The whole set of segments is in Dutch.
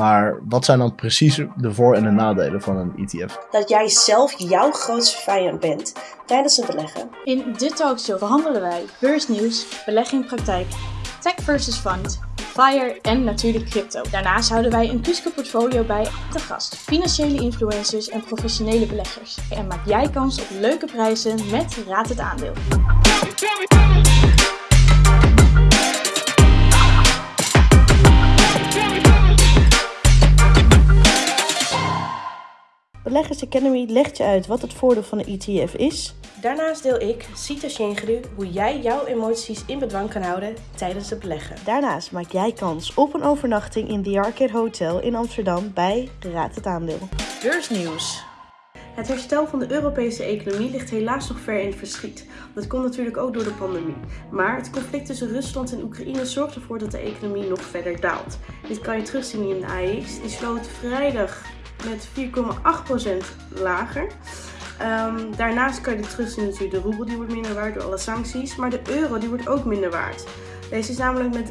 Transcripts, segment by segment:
Maar wat zijn dan precies de voor- en de nadelen van een ETF? Dat jij zelf jouw grootste vijand bent tijdens het beleggen. In dit talkshow behandelen wij beursnieuws, belegging in praktijk, tech versus fund, FIRE en natuurlijk crypto. Daarnaast houden wij een Cusco portfolio bij te gast, financiële influencers en professionele beleggers. En maak jij kans op leuke prijzen met Raad het Aandeel. Beleggers Academy legt je uit wat het voordeel van een ETF is. Daarnaast deel ik, Sita Shingru, hoe jij jouw emoties in bedwang kan houden tijdens het beleggen. Daarnaast maak jij kans op een overnachting in The Arcade Hotel in Amsterdam bij Raad het Aandeel. Beursnieuws. Het herstel van de Europese economie ligt helaas nog ver in het verschiet. Dat komt natuurlijk ook door de pandemie. Maar het conflict tussen Rusland en Oekraïne zorgt ervoor dat de economie nog verder daalt. Dit kan je terugzien in de AEX. Die sloot vrijdag met 4,8% lager. Um, daarnaast kan je terugzien natuurlijk de roebel die wordt minder waard door alle sancties. Maar de euro die wordt ook minder waard. Deze is namelijk met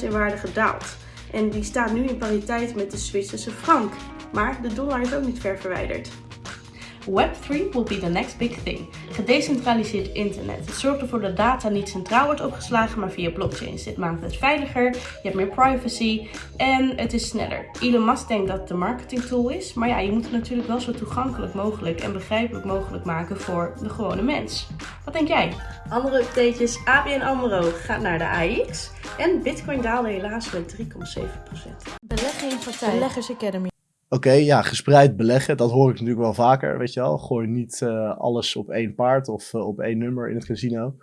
3% in waarde gedaald. En die staat nu in pariteit met de Zwitserse frank. Maar de dollar is ook niet ver verwijderd. Web3 will be the next big thing. Gedecentraliseerd internet. Het zorgt ervoor dat data niet centraal wordt opgeslagen, maar via blockchains. Dit maakt het veiliger, je hebt meer privacy en het is sneller. Elon Musk denkt dat het een marketing tool is, maar ja, je moet het natuurlijk wel zo toegankelijk mogelijk en begrijpelijk mogelijk maken voor de gewone mens. Wat denk jij? Andere updates, ABN AMRO gaat naar de AX en Bitcoin daalde helaas met 3,7%. Belegging in praktijk. Beleggers Academy. Oké, ja, gespreid beleggen, dat hoor ik natuurlijk wel vaker, weet je wel. Gooi niet uh, alles op één paard of uh, op één nummer in het casino.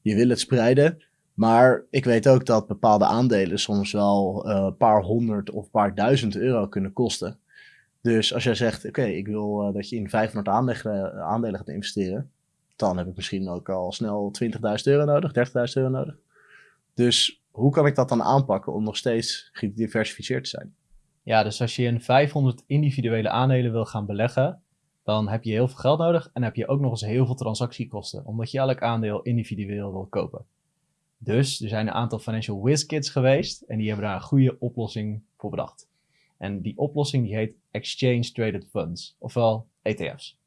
Je wil het spreiden, maar ik weet ook dat bepaalde aandelen soms wel een uh, paar honderd of paar duizend euro kunnen kosten. Dus als jij zegt, oké, ik wil dat je in 500 aandelen, aandelen gaat investeren, dan heb ik misschien ook al snel 20.000 euro nodig, 30.000 euro nodig. Dus hoe kan ik dat dan aanpakken om nog steeds gediversifieerd te zijn? Ja, dus als je in 500 individuele aandelen wil gaan beleggen, dan heb je heel veel geld nodig en heb je ook nog eens heel veel transactiekosten, omdat je elk aandeel individueel wil kopen. Dus er zijn een aantal financial whiz kids geweest en die hebben daar een goede oplossing voor bedacht. En die oplossing die heet Exchange Traded Funds, ofwel ETF's.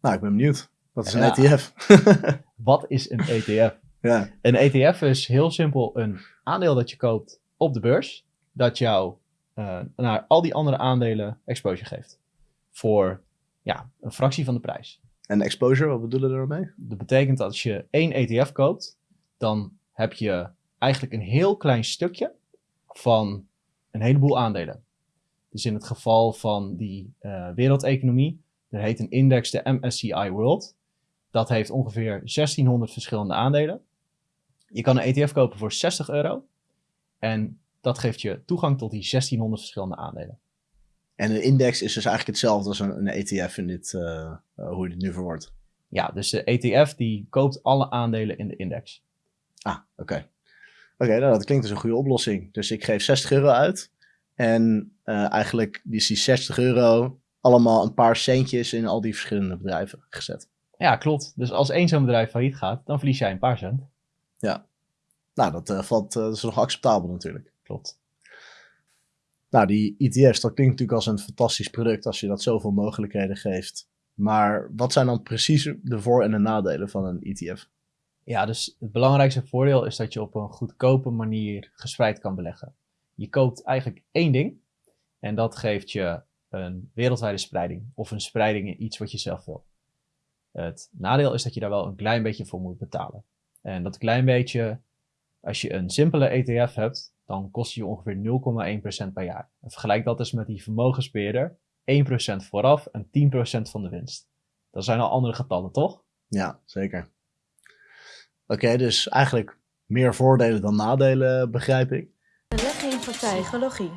Nou, ik ben benieuwd. Wat is een. ETF? Wat is een ETF? ja, Een ETF is heel simpel een aandeel dat je koopt op de beurs, dat jou eh, naar al die andere aandelen exposure geeft. Voor ja, een fractie van de prijs. en exposure, wat bedoelen we daarmee? Dat betekent dat als je één ETF koopt, dan heb je eigenlijk een heel klein stukje van een heleboel aandelen. Dus in het geval van die eh, wereldeconomie, er heet een index de MSCI World. Dat heeft ongeveer 1600 verschillende aandelen. Je kan een ETF kopen voor 60 euro. En dat geeft je toegang tot die 1600 verschillende aandelen. En een index is dus eigenlijk hetzelfde als een, een ETF in dit, eh, hoe je dit nu verwoordt. Ja, dus de ETF die koopt alle aandelen in de index. Ah, oké. Oké, nou, dat klinkt als een goede oplossing. Dus ik geef 60 euro uit. En eh, eigenlijk is die 60 euro allemaal een paar centjes in al die verschillende bedrijven gezet. Ja, klopt. Dus als één zo'n bedrijf failliet gaat, dan verlies jij een paar cent. Nou, dat, valt, eh, dat is nog acceptabel natuurlijk. Klopt. Nou, die ETF's, dat klinkt natuurlijk als een fantastisch product als je dat zoveel mogelijkheden geeft. Maar wat zijn dan precies de voor- en de nadelen van een ETF? Ja, dus het belangrijkste voordeel is dat je op een goedkope manier gespreid kan beleggen. Je koopt eigenlijk één ding en dat geeft je een wereldwijde spreiding of een spreiding in iets wat je zelf wil. Het nadeel is dat je daar wel een klein beetje voor moet betalen. En dat klein beetje, als je een simpele ETF hebt, dan kost je ongeveer 0,1% per jaar. En vergelijk dat eens met die vermogensbeheerder, 1% vooraf en 10% van de winst. Dat zijn al andere getallen, toch? Ja, zeker. Oké, dus eigenlijk meer voordelen dan nadelen, begrijp ik. Belegging. Psychologie.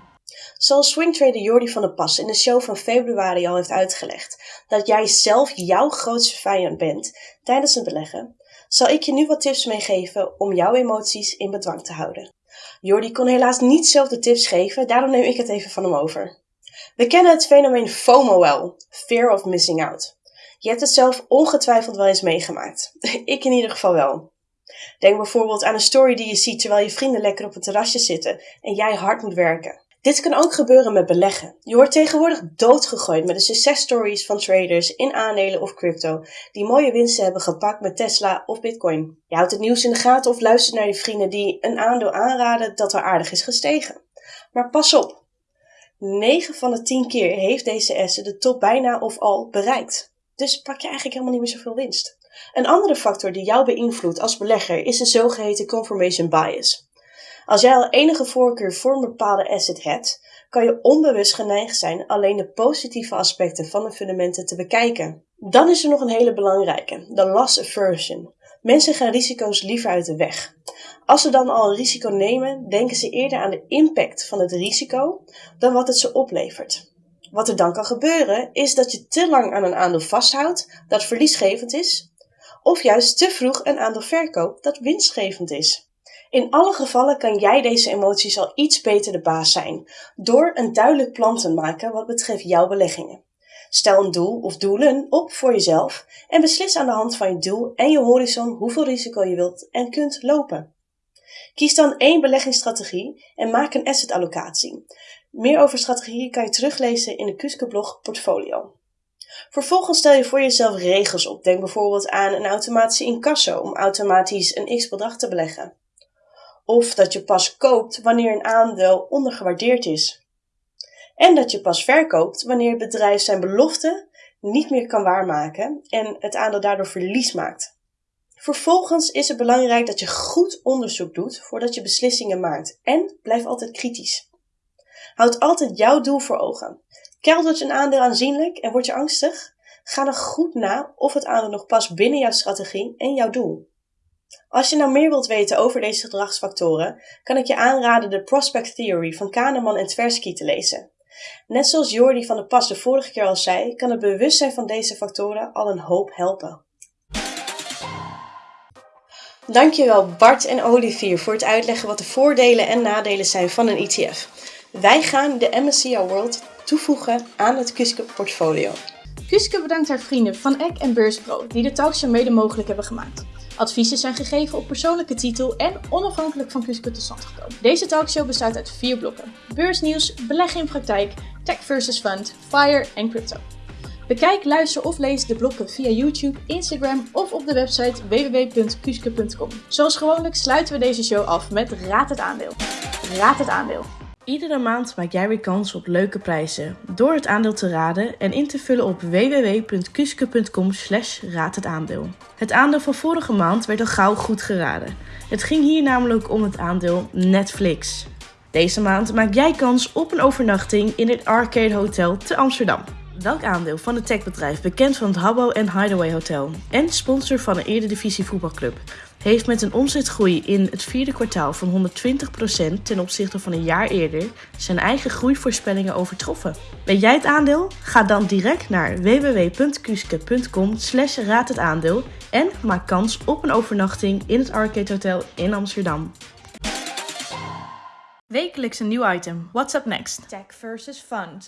Zoals swingtrader Jordi van der Pas in de show van februari al heeft uitgelegd, dat jij zelf jouw grootste vijand bent tijdens het beleggen, zal ik je nu wat tips meegeven om jouw emoties in bedwang te houden. Jordi kon helaas niet zelf de tips geven, daarom neem ik het even van hem over. We kennen het fenomeen FOMO wel, Fear of Missing Out. Je hebt het zelf ongetwijfeld wel eens meegemaakt. ik in ieder geval wel. Denk bijvoorbeeld aan een story die je ziet terwijl je vrienden lekker op het terrasje zitten en jij hard moet werken. Dit kan ook gebeuren met beleggen. Je wordt tegenwoordig doodgegooid met de successtories van traders in aandelen of crypto die mooie winsten hebben gepakt met Tesla of Bitcoin. Je houdt het nieuws in de gaten of luistert naar je vrienden die een aandeel aanraden dat er aardig is gestegen. Maar pas op, 9 van de 10 keer heeft deze asset de top bijna of al bereikt. Dus pak je eigenlijk helemaal niet meer zoveel winst. Een andere factor die jou beïnvloedt als belegger is de zogeheten confirmation bias. Als jij al enige voorkeur voor een bepaalde asset hebt, kan je onbewust geneigd zijn alleen de positieve aspecten van de fundamenten te bekijken. Dan is er nog een hele belangrijke, de loss aversion. Mensen gaan risico's liever uit de weg. Als ze dan al een risico nemen, denken ze eerder aan de impact van het risico dan wat het ze oplevert. Wat er dan kan gebeuren, is dat je te lang aan een aandeel vasthoudt dat verliesgevend is, of juist te vroeg een aandeel verkoopt dat winstgevend is. In alle gevallen kan jij deze emoties al iets beter de baas zijn, door een duidelijk plan te maken wat betreft jouw beleggingen. Stel een doel of doelen op voor jezelf en beslis aan de hand van je doel en je horizon hoeveel risico je wilt en kunt lopen. Kies dan één beleggingsstrategie en maak een assetallocatie. Meer over strategieën kan je teruglezen in de Kuske blog Portfolio. Vervolgens stel je voor jezelf regels op. Denk bijvoorbeeld aan een automatische incasso om automatisch een x-bedrag te beleggen. Of dat je pas koopt wanneer een aandeel ondergewaardeerd is. En dat je pas verkoopt wanneer het bedrijf zijn belofte niet meer kan waarmaken en het aandeel daardoor verlies maakt. Vervolgens is het belangrijk dat je goed onderzoek doet voordat je beslissingen maakt en blijf altijd kritisch. Houd altijd jouw doel voor ogen. Keldert een aandeel aanzienlijk en word je angstig? Ga dan goed na of het aandeel nog past binnen jouw strategie en jouw doel. Als je nou meer wilt weten over deze gedragsfactoren, kan ik je aanraden de Prospect Theory van Kahneman en Tversky te lezen. Net zoals Jordi van der Pas de vorige keer al zei, kan het bewustzijn van deze factoren al een hoop helpen. Dankjewel Bart en Olivier voor het uitleggen wat de voordelen en nadelen zijn van een ETF. Wij gaan de MSCI World toevoegen aan het Kuske portfolio. Kuske bedankt haar vrienden van Eck en Beurspro die de talkshow mede mogelijk hebben gemaakt. Adviezen zijn gegeven op persoonlijke titel en onafhankelijk van Kuske tot stand gekomen. Deze talkshow bestaat uit vier blokken. Beursnieuws, beleggen in praktijk, tech versus fund, fire en crypto. Bekijk, luister of lees de blokken via YouTube, Instagram of op de website www.kuske.com. Zoals gewoonlijk sluiten we deze show af met Raad het aandeel. Raad het aandeel. Iedere maand maak jij weer kans op leuke prijzen door het aandeel te raden en in te vullen op www.kuske.com slash raad het aandeel. Het aandeel van vorige maand werd al gauw goed geraden. Het ging hier namelijk om het aandeel Netflix. Deze maand maak jij kans op een overnachting in het Arcade Hotel te Amsterdam. Welk aandeel van het techbedrijf, bekend van het Habbo en Hideaway Hotel en sponsor van een Eredivisie voetbalclub, heeft met een omzetgroei in het vierde kwartaal van 120% ten opzichte van een jaar eerder zijn eigen groeivoorspellingen overtroffen. Weet jij het aandeel? Ga dan direct naar www.kuske.com slash raad het aandeel en maak kans op een overnachting in het Arcade Hotel in Amsterdam. Wekelijks een nieuw item. What's up next? Tech versus Fund.